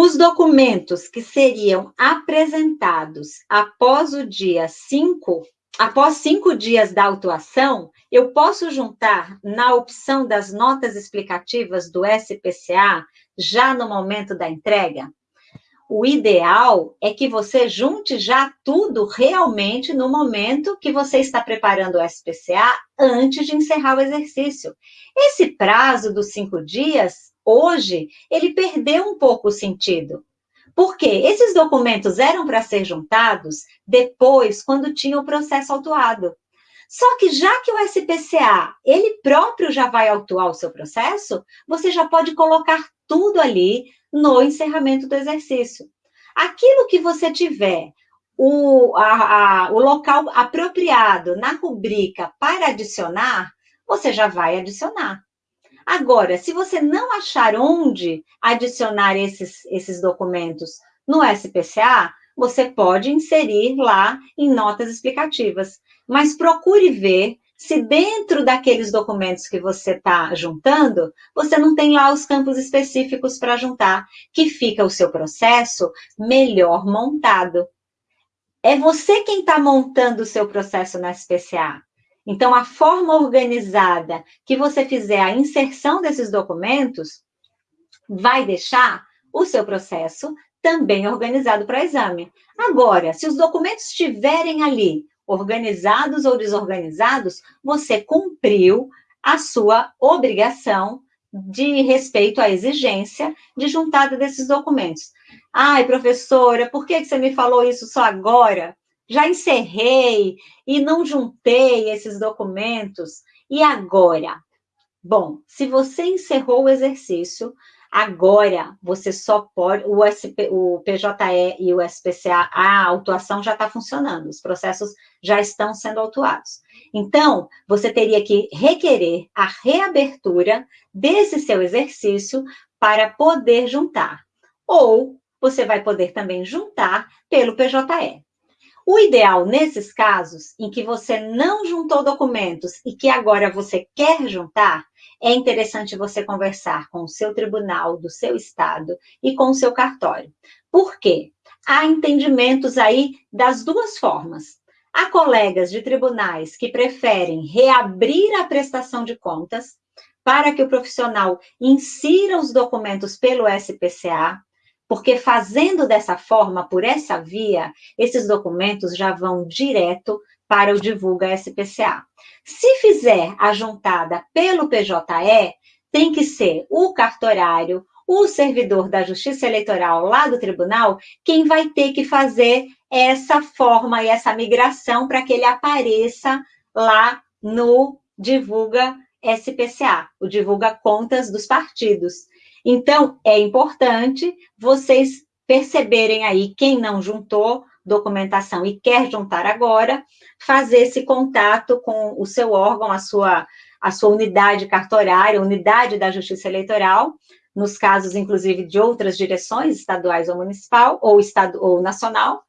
Os documentos que seriam apresentados após o dia 5, após cinco dias da autuação, eu posso juntar na opção das notas explicativas do SPCA já no momento da entrega? O ideal é que você junte já tudo realmente no momento que você está preparando o SPCA antes de encerrar o exercício. Esse prazo dos cinco dias Hoje, ele perdeu um pouco o sentido. Porque esses documentos eram para ser juntados depois, quando tinha o processo autuado. Só que já que o SPCA, ele próprio já vai autuar o seu processo, você já pode colocar tudo ali no encerramento do exercício. Aquilo que você tiver, o, a, a, o local apropriado na rubrica para adicionar, você já vai adicionar. Agora, se você não achar onde adicionar esses, esses documentos no SPCA, você pode inserir lá em notas explicativas. Mas procure ver se dentro daqueles documentos que você está juntando, você não tem lá os campos específicos para juntar, que fica o seu processo melhor montado. É você quem está montando o seu processo na SPCA. Então, a forma organizada que você fizer a inserção desses documentos vai deixar o seu processo também organizado para exame. Agora, se os documentos estiverem ali organizados ou desorganizados, você cumpriu a sua obrigação de respeito à exigência de juntada desses documentos. Ai, professora, por que você me falou isso só agora? Já encerrei e não juntei esses documentos. E agora? Bom, se você encerrou o exercício, agora você só pode, o, SP, o PJE e o SPCA, a autuação já está funcionando, os processos já estão sendo autuados. Então, você teria que requerer a reabertura desse seu exercício para poder juntar. Ou você vai poder também juntar pelo PJE. O ideal nesses casos em que você não juntou documentos e que agora você quer juntar, é interessante você conversar com o seu tribunal do seu estado e com o seu cartório. Por quê? Há entendimentos aí das duas formas. Há colegas de tribunais que preferem reabrir a prestação de contas para que o profissional insira os documentos pelo SPCA, porque fazendo dessa forma, por essa via, esses documentos já vão direto para o Divulga SPCA. Se fizer a juntada pelo PJE, tem que ser o cartorário, o servidor da Justiça Eleitoral lá do tribunal, quem vai ter que fazer essa forma e essa migração para que ele apareça lá no Divulga SPCA, o Divulga Contas dos Partidos. Então, é importante vocês perceberem aí quem não juntou documentação e quer juntar agora, fazer esse contato com o seu órgão, a sua, a sua unidade cartorária, unidade da Justiça Eleitoral, nos casos, inclusive, de outras direções, estaduais ou municipal, ou, estado, ou nacional,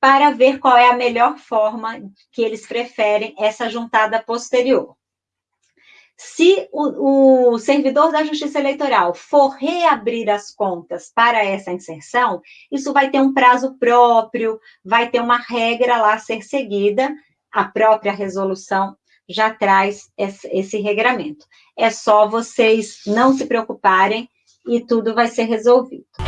para ver qual é a melhor forma que eles preferem essa juntada posterior. Se o, o, servidor da Justiça Eleitoral for reabrir as contas para essa inserção, isso vai ter um prazo próprio, vai ter uma regra lá a ser seguida, a própria resolução já traz esse, esse regramento. É só vocês não se preocuparem e tudo vai ser resolvido.